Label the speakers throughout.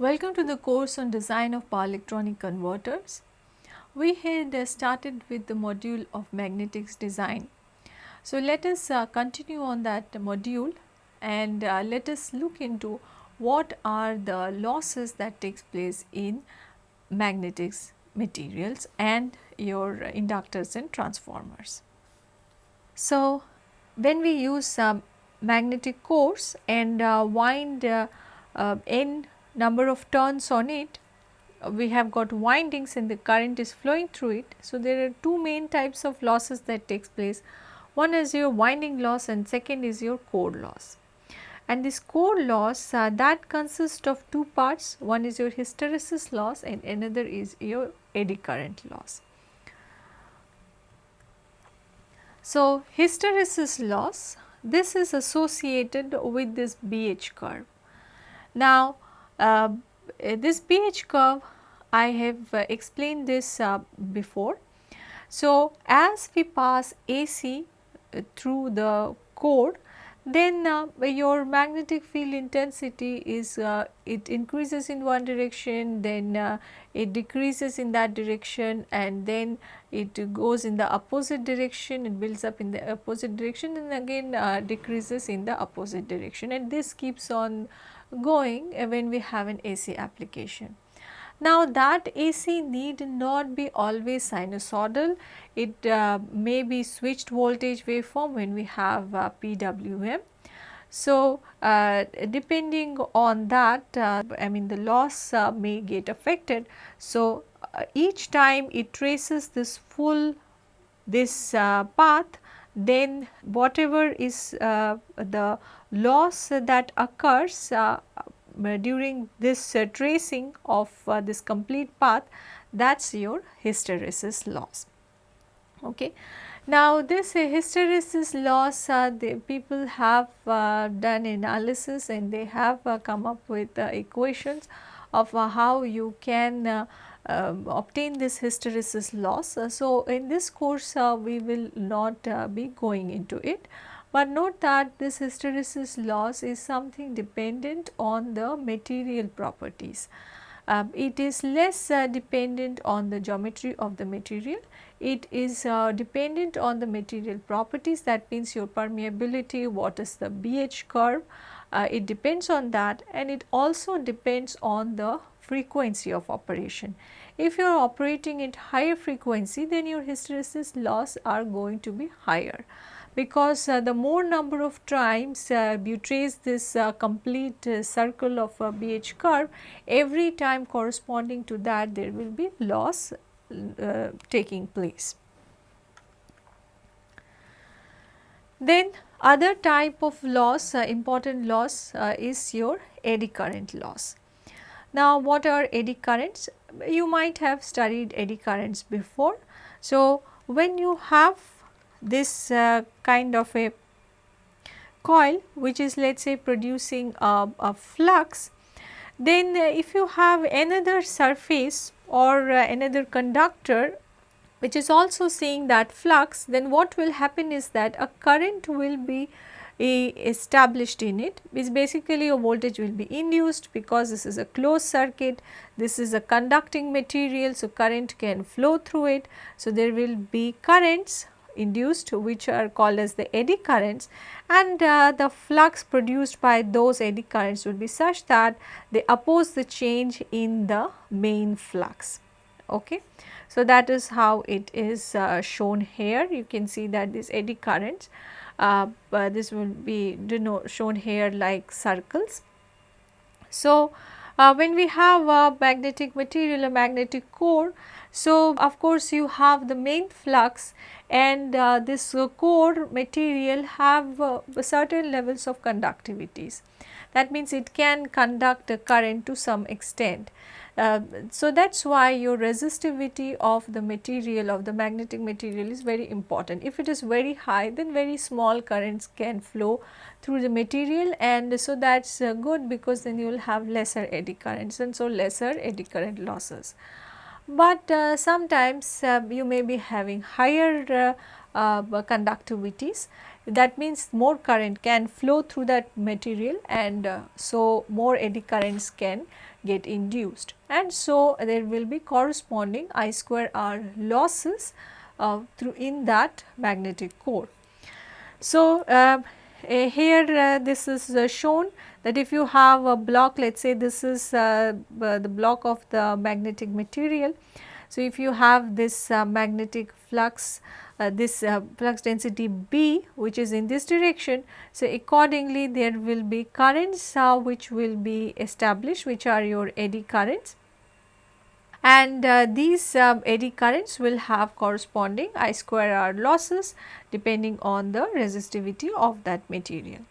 Speaker 1: Welcome to the course on design of power electronic converters. We had uh, started with the module of magnetics design. So, let us uh, continue on that module and uh, let us look into what are the losses that takes place in magnetics materials and your inductors and transformers. So, when we use um, magnetic cores and uh, wind uh, uh, n number of turns on it, we have got windings and the current is flowing through it. So, there are two main types of losses that takes place. One is your winding loss and second is your core loss. And this core loss uh, that consists of two parts, one is your hysteresis loss and another is your eddy current loss. So, hysteresis loss this is associated with this BH curve. Now, uh, this BH curve I have uh, explained this uh, before. So, as we pass AC uh, through the core then uh, your magnetic field intensity is it increases in one direction then it decreases in that direction and then it goes in the opposite direction it builds up in the opposite direction and again decreases in the opposite direction and this keeps on going when we have an AC application. Now that AC need not be always sinusoidal, it uh, may be switched voltage waveform when we have uh, PWM. So, uh, depending on that uh, I mean the loss uh, may get affected. So, uh, each time it traces this full this path then whatever is the loss that occurs uh, during this uh, tracing of uh, this complete path that is your hysteresis loss. Okay. Now, this hysteresis loss the people have done analysis and they have come up with equations of how you can uh, obtain this hysteresis loss. Uh, so, in this course uh, we will not be going into it, but note that this hysteresis loss is something dependent on the material properties. Um, it is less uh, dependent on the geometry of the material, it is uh, dependent on the material properties. That means your permeability, what is the BH curve, uh, it depends on that. And it also depends on the frequency of operation. If you are operating at higher frequency then your hysteresis loss are going to be higher because uh, the more number of times uh, you trace this uh, complete uh, circle of a BH curve, every time corresponding to that there will be loss uh, taking place. Then other type of loss, uh, important loss is your eddy current loss. Now what are eddy currents? You might have studied eddy currents before. So when you have this uh, kind of a coil which is let us say producing a, a flux, then uh, if you have another surface or uh, another conductor which is also seeing that flux, then what will happen is that a current will be established in it is basically a voltage will be induced because this is a closed circuit, this is a conducting material so current can flow through it. So, there will be currents induced which are called as the eddy currents and uh, the flux produced by those eddy currents would be such that they oppose the change in the main flux. Okay. So, that is how it is uh, shown here you can see that these eddy currents this will be shown here like circles. So, uh, when we have a magnetic material a magnetic core so, of course, you have the main flux and uh, this uh, core material have uh, certain levels of conductivities. That means it can conduct a current to some extent. Uh, so, that is why your resistivity of the material of the magnetic material is very important. If it is very high then very small currents can flow through the material and so that is uh, good because then you will have lesser eddy currents and so lesser eddy current losses but uh, sometimes uh, you may be having higher uh, conductivities that means more current can flow through that material and so more eddy currents can get induced and so there will be corresponding I square R losses uh, through in that magnetic core. So, uh, here uh, this is uh, shown that if you have a block let us say this is uh, the block of the magnetic material. So, if you have this uh, magnetic flux uh, this uh, flux density B which is in this direction. So, accordingly there will be currents which will be established which are your eddy currents and uh, these uh, eddy currents will have corresponding I square R losses depending on the resistivity of that material.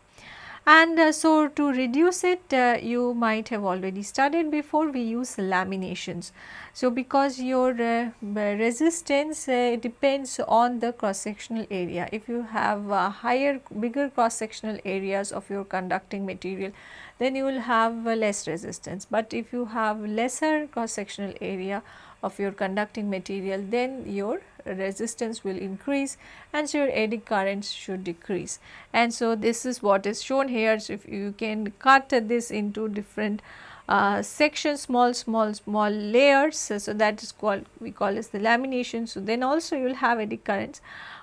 Speaker 1: And uh, so, to reduce it uh, you might have already studied before we use laminations. So, because your uh, resistance uh, depends on the cross sectional area. If you have higher bigger cross sectional areas of your conducting material then you will have less resistance. But if you have lesser cross sectional area of your conducting material then your resistance will increase and so your eddy currents should decrease. And so this is what is shown here. So if you can cut this into different uh, sections small small small layers so, so that is called we call as the lamination. So then also you will have eddy currents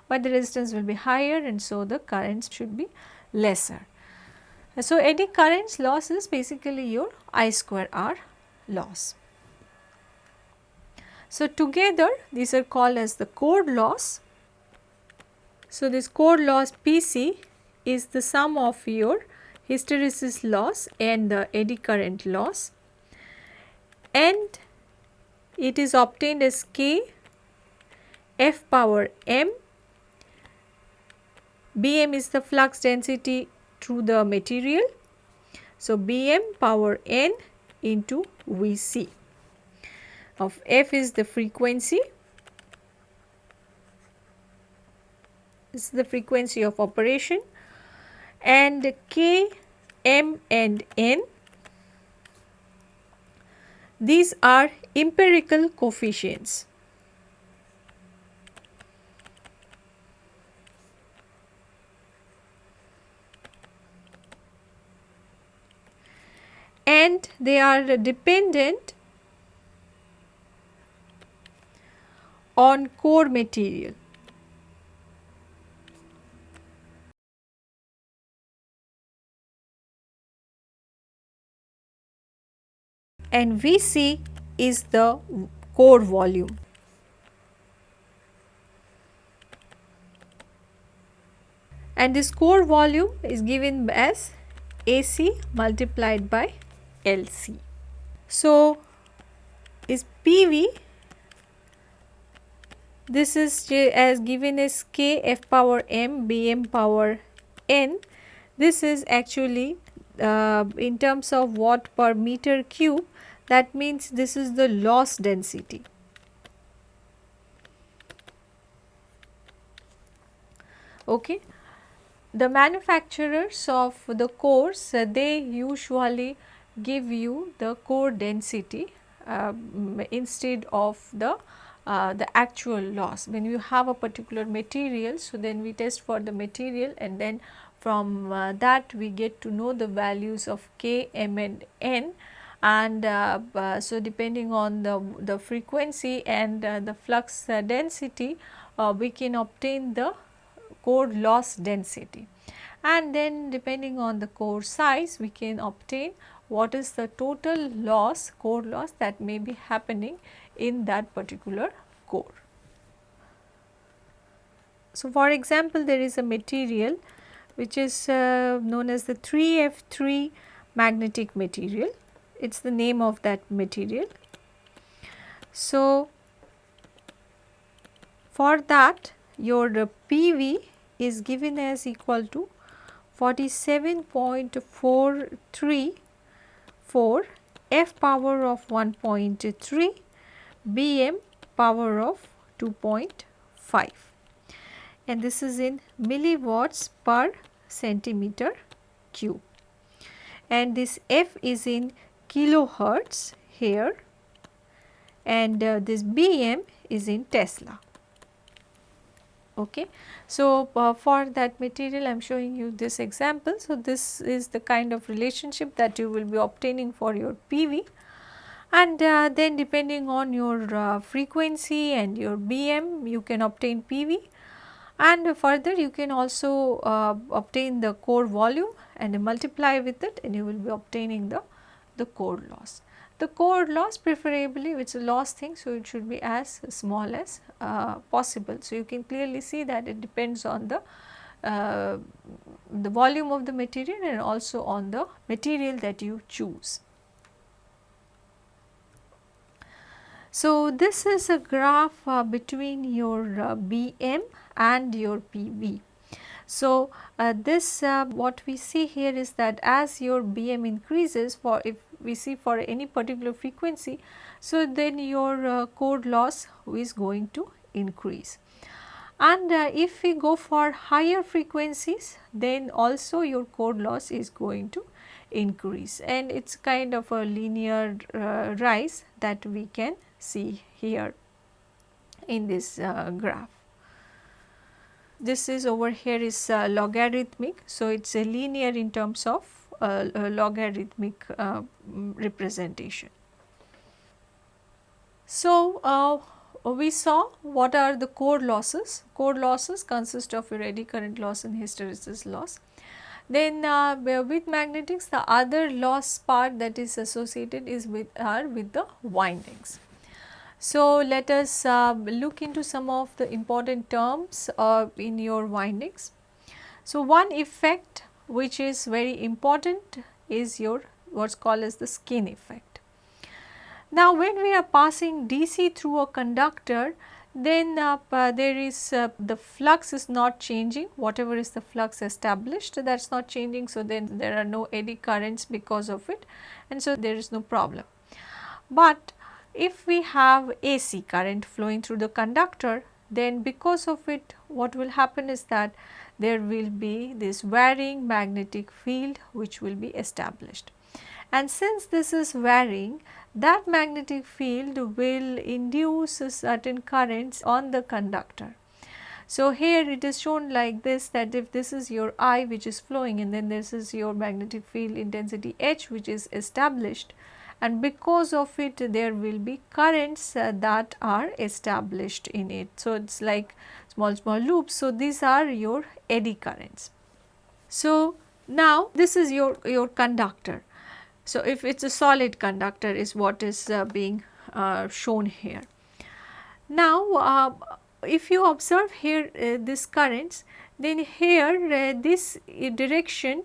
Speaker 1: but the resistance will be higher and so the currents should be lesser. So, eddy currents loss is basically your I square R loss. So, together these are called as the core loss. So, this core loss PC is the sum of your hysteresis loss and the eddy current loss and it is obtained as K F power m. Bm is the flux density through the material. So, Bm power n into Vc of f is the frequency. This is the frequency of operation. And k m and n. These are empirical coefficients. And they are dependent on core material. And Vc is the core volume. And this core volume is given as AC multiplied by LC. So, is PV this is as given as k f power m b m power n. This is actually uh, in terms of watt per meter cube that means this is the loss density. Okay. The manufacturers of the cores uh, they usually give you the core density uh, instead of the uh, the actual loss. When you have a particular material, so then we test for the material and then from uh, that we get to know the values of k, m and n and uh, uh so depending on the, the frequency and uh, the flux density we can obtain the core loss density and then depending on the core size we can obtain what is the total loss core loss that may be happening in that particular core. So, for example, there is a material which is uh, known as the 3F3 magnetic material, it is the name of that material. So, for that your PV is given as equal to 47.434 F power of 1.3 Bm power of 2.5 and this is in milliwatts per centimeter cube and this F is in kilohertz here and uh, this Bm is in Tesla. Okay. So, uh, for that material I am showing you this example. So, this is the kind of relationship that you will be obtaining for your PV and uh, then depending on your uh, frequency and your BM you can obtain PV and further you can also uh, obtain the core volume and multiply with it and you will be obtaining the, the core loss. The core loss preferably is a loss thing so it should be as small as uh, possible. So, you can clearly see that it depends on the uh, the volume of the material and also on the material that you choose. So, this is a graph uh, between your uh, BM and your PV. So, uh, this uh, what we see here is that as your BM increases for if we see for any particular frequency, so then your uh, core loss is going to increase. And uh, if we go for higher frequencies then also your core loss is going to increase and it is kind of a linear rise that we can see here in this uh, graph this is over here is uh, logarithmic. So, it is a linear in terms of uh, logarithmic uh, representation. So, uh, we saw what are the core losses. Core losses consist of eddy current loss and hysteresis loss. Then uh, with magnetics the other loss part that is associated is with are with the windings. So, let us uh, look into some of the important terms uh, in your windings. So, one effect which is very important is your what is called as the skin effect. Now, when we are passing DC through a conductor then uh, there is uh, the flux is not changing whatever is the flux established that is not changing. So, then there are no eddy currents because of it and so there is no problem. But if we have AC current flowing through the conductor then because of it what will happen is that there will be this varying magnetic field which will be established. And since this is varying that magnetic field will induce certain currents on the conductor. So, here it is shown like this that if this is your I which is flowing and then this is your magnetic field intensity H which is established and because of it there will be currents uh, that are established in it. So, it is like small small loops. So, these are your eddy currents. So, now this is your, your conductor. So, if it is a solid conductor is what is uh, being uh, shown here. Now, uh, if you observe here uh, this currents then here uh, this direction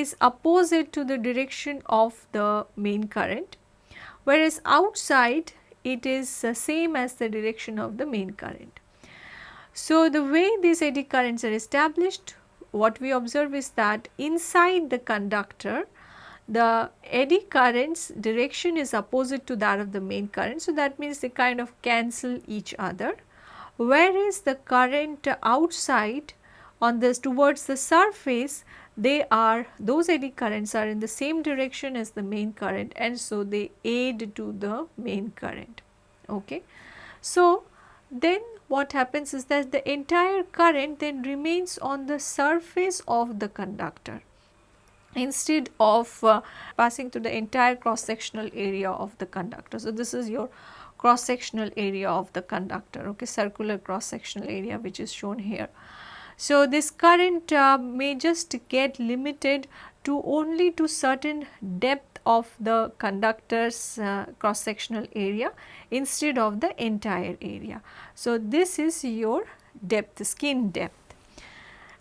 Speaker 1: is opposite to the direction of the main current whereas outside it is the same as the direction of the main current. So, the way these eddy currents are established what we observe is that inside the conductor the eddy currents direction is opposite to that of the main current. So, that means they kind of cancel each other whereas the current outside on this towards the surface they are those eddy currents are in the same direction as the main current and so they aid to the main current. Okay. So, then what happens is that the entire current then remains on the surface of the conductor instead of uh, passing through the entire cross sectional area of the conductor. So, this is your cross sectional area of the conductor okay circular cross sectional area which is shown here. So, this current uh, may just get limited to only to certain depth of the conductor's uh, cross sectional area instead of the entire area. So, this is your depth skin depth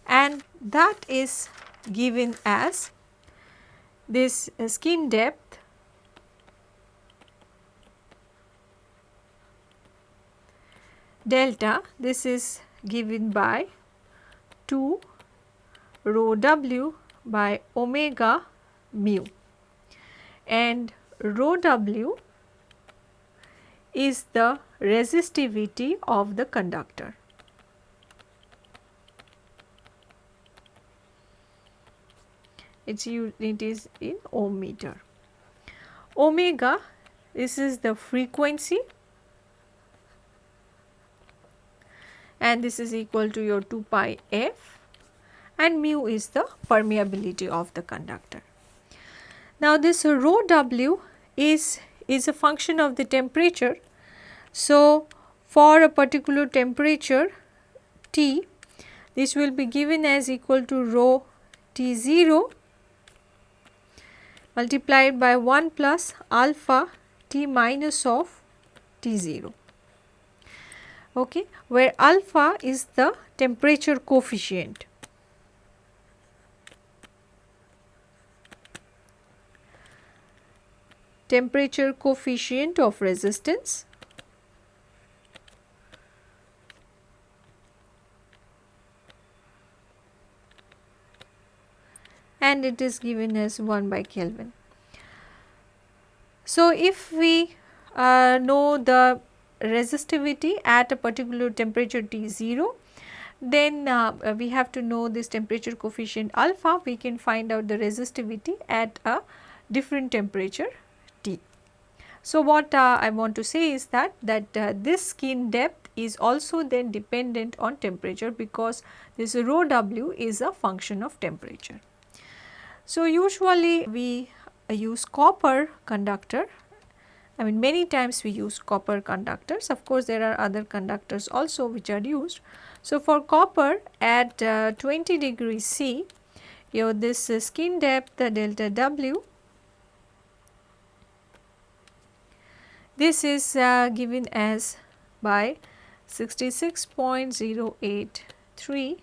Speaker 1: and that is given as this uh, skin depth delta this is given by 2 rho w by omega mu and rho w is the resistivity of the conductor. Its unit is in ohm meter. Omega this is the frequency and this is equal to your 2 pi f and mu is the permeability of the conductor. Now this rho w is, is a function of the temperature. So for a particular temperature T this will be given as equal to rho T0 multiplied by 1 plus alpha T minus of T0 okay, where alpha is the temperature coefficient. temperature coefficient of resistance and it is given as 1 by Kelvin. So, if we uh, know the resistivity at a particular temperature T 0, then uh, we have to know this temperature coefficient alpha, we can find out the resistivity at a different temperature T. So, what uh, I want to say is that, that uh, this skin depth is also then dependent on temperature because this rho w is a function of temperature. So, usually we use copper conductor I mean many times we use copper conductors of course there are other conductors also which are used. So, for copper at uh, 20 degrees C your this uh, skin depth the delta W this is uh, given as by 66.083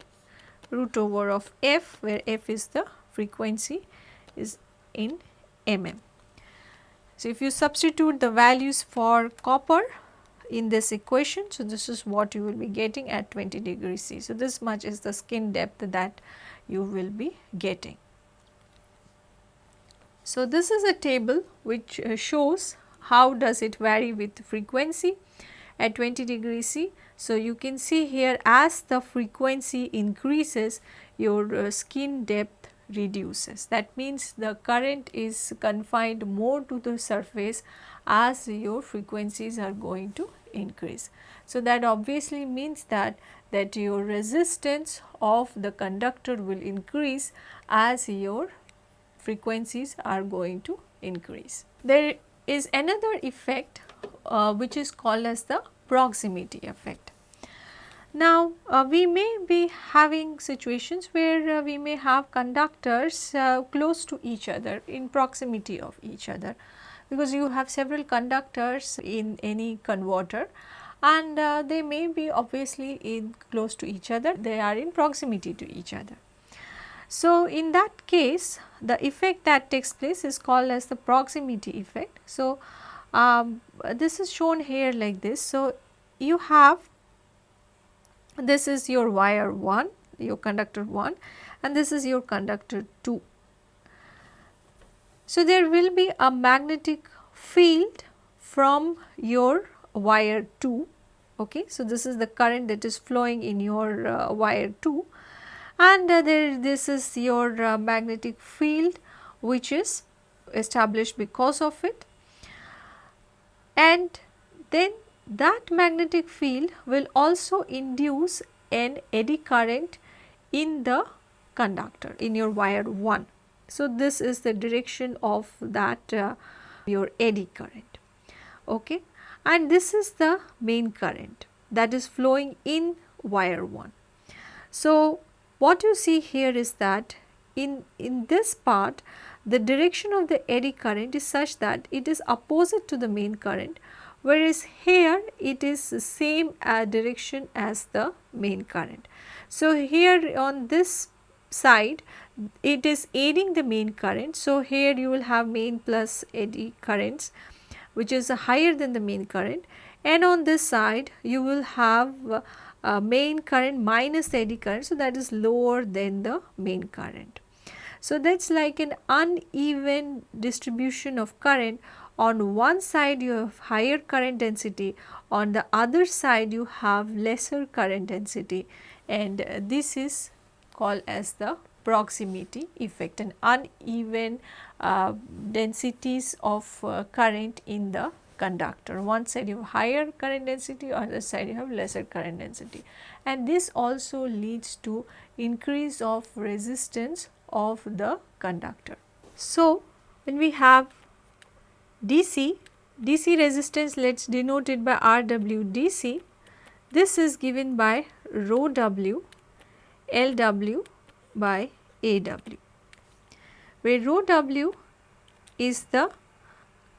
Speaker 1: root over of f where f is the frequency is in mm. So, if you substitute the values for copper in this equation, so this is what you will be getting at 20 degrees C. So, this much is the skin depth that you will be getting. So, this is a table which uh, shows how does it vary with frequency at 20 degrees C. So, you can see here as the frequency increases your uh, skin depth reduces. That means the current is confined more to the surface as your frequencies are going to increase. So, that obviously means that that your resistance of the conductor will increase as your frequencies are going to increase. There is another effect uh, which is called as the proximity effect. Now, uh, we may be having situations where uh, we may have conductors uh, close to each other in proximity of each other because you have several conductors in any converter and uh, they may be obviously in close to each other they are in proximity to each other. So, in that case the effect that takes place is called as the proximity effect. So, um, this is shown here like this. So, you have this is your wire 1, your conductor 1 and this is your conductor 2. So, there will be a magnetic field from your wire 2 okay. So, this is the current that is flowing in your uh, wire 2 and uh, there this is your uh, magnetic field which is established because of it and then that magnetic field will also induce an eddy current in the conductor in your wire 1. So, this is the direction of that uh, your eddy current okay and this is the main current that is flowing in wire 1. So, what you see here is that in, in this part the direction of the eddy current is such that it is opposite to the main current whereas here it is same uh, direction as the main current. So, here on this side it is aiding the main current. So, here you will have main plus eddy currents which is higher than the main current and on this side you will have uh, main current minus eddy current. So, that is lower than the main current. So, that is like an uneven distribution of current on one side you have higher current density, on the other side you have lesser current density and uh, this is called as the proximity effect and uneven uh, densities of uh, current in the conductor. One side you have higher current density, other side you have lesser current density. And this also leads to increase of resistance of the conductor. So, when we have DC, DC resistance let us denote it by RWDC. This is given by rho W LW by AW, where rho W is the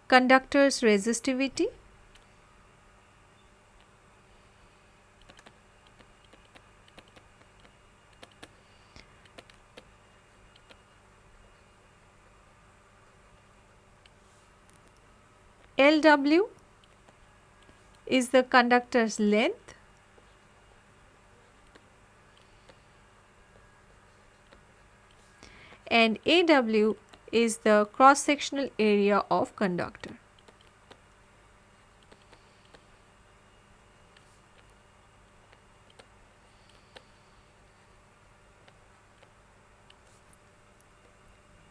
Speaker 1: conductor's resistivity LW is the conductor's length and AW is the cross sectional area of conductor.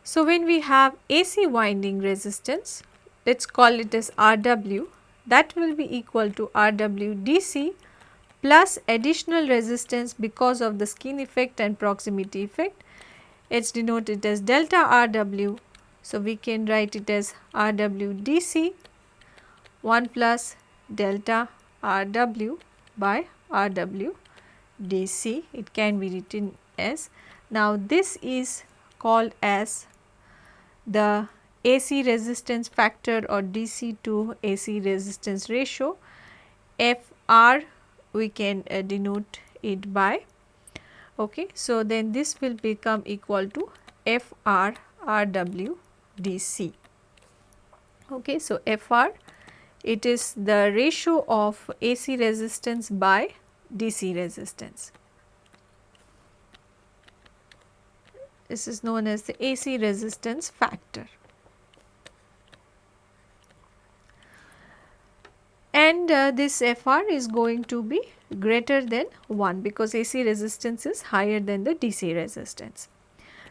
Speaker 1: So, when we have AC winding resistance, let us call it as Rw, that will be equal to Rw DC plus additional resistance because of the skin effect and proximity effect it is denoted as delta Rw. So, we can write it as Rw dc 1 plus delta Rw by Rw dc it can be written as. Now, this is called as the AC resistance factor or DC to AC resistance ratio Fr we can uh, denote it by Okay. So, then this will become equal to FR RW DC. Okay. So, FR it is the ratio of AC resistance by DC resistance. This is known as the AC resistance factor. And uh, this FR is going to be greater than 1 because AC resistance is higher than the DC resistance.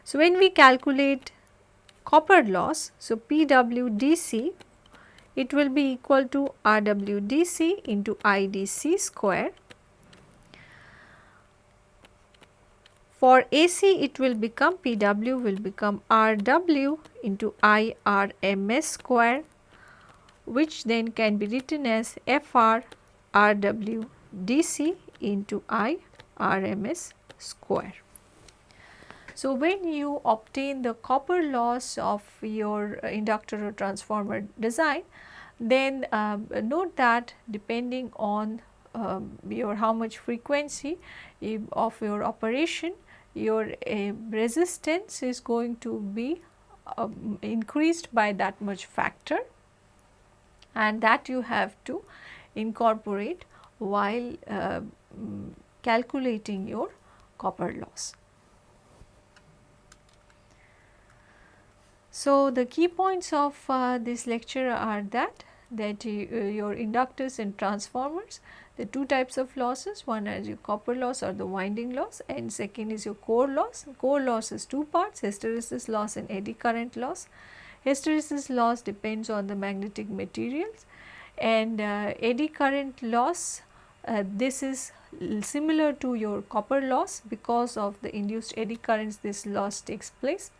Speaker 1: So, when we calculate copper loss, so PWDC it will be equal to RWDC into IDC square. For AC it will become PW will become RW into IRMS square which then can be written as FR RW dc into I RMS square. So, when you obtain the copper loss of your inductor or transformer design, then uh, note that depending on um, your how much frequency of your operation, your uh, resistance is going to be increased by that much factor and that you have to incorporate while uh, calculating your copper loss. So, the key points of uh, this lecture are that that uh, your inductors and transformers the two types of losses one is your copper loss or the winding loss and second is your core loss. Core loss is two parts hysteresis loss and eddy current loss. Hysteresis loss depends on the magnetic materials and uh, eddy current loss uh, this is similar to your copper loss because of the induced eddy currents this loss takes place.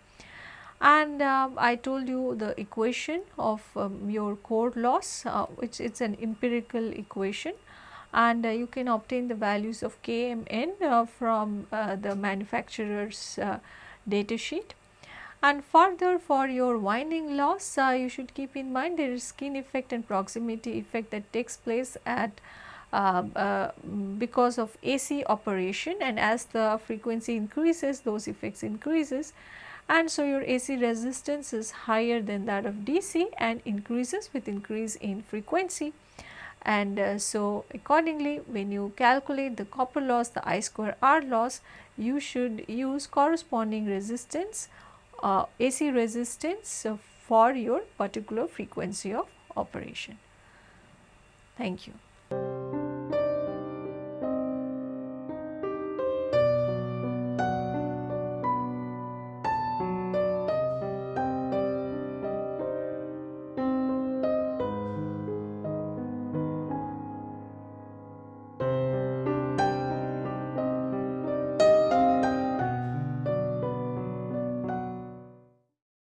Speaker 1: And uh, I told you the equation of um, your core loss uh, which is an empirical equation and uh, you can obtain the values of KMN uh, from uh, the manufacturer's data sheet. And further for your winding loss you should keep in mind there is skin effect and proximity effect that takes place at uh, uh, because of AC operation. And as the frequency increases those effects increases. And so your AC resistance is higher than that of DC and increases with increase in frequency. And uh, so accordingly when you calculate the copper loss the I square R loss you should use corresponding resistance uh, AC resistance for your particular frequency of operation. Thank you.